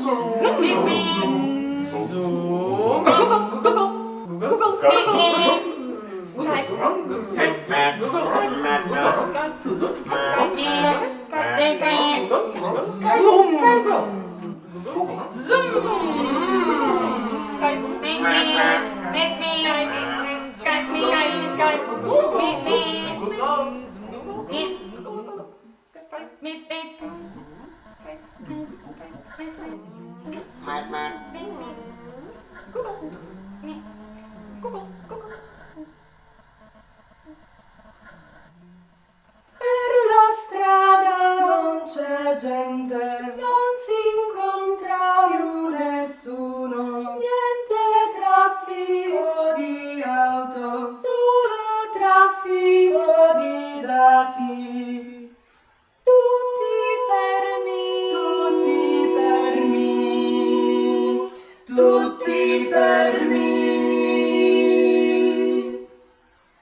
Zoom. Meet me. Zoom. Google. Google. Google. Meet me. Skype. Skype. Skype. Skype. Zoom. Zoom. Skype. Meet me. Meet me. Skype. Skype. Skype. Zoom. Meet me. Meet. Skype. Meet me. Skype. Smart man. Fermi.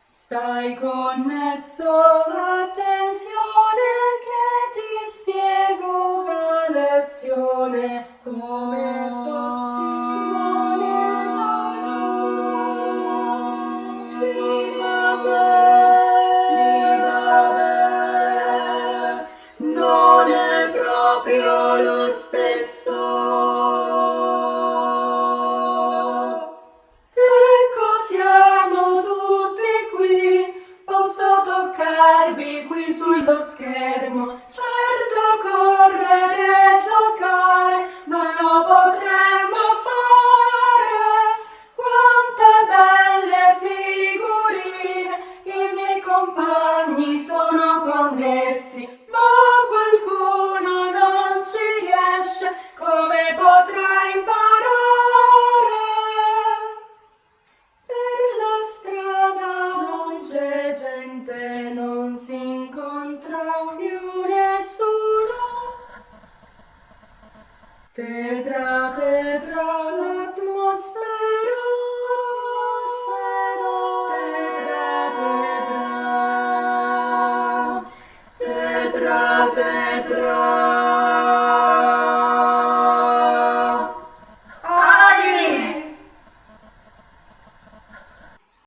Stai connesso, attenzione che ti spiego la lezione come sullo schermo. Certo correre e giocare non lo potremmo fare. Quante belle figurine, i miei compagni sono connessi, ma qualcuno non ci riesce, come potrà imparare? the throne.